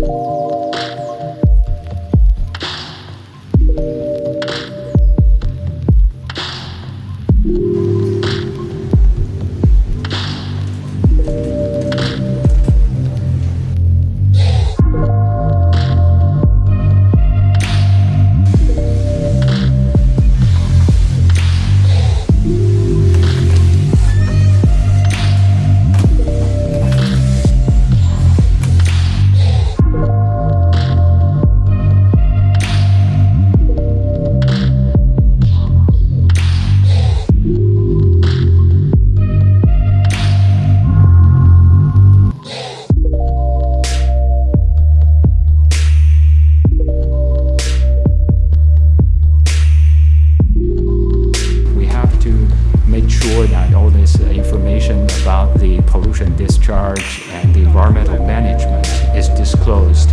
you the pollution discharge and the environmental management is disclosed.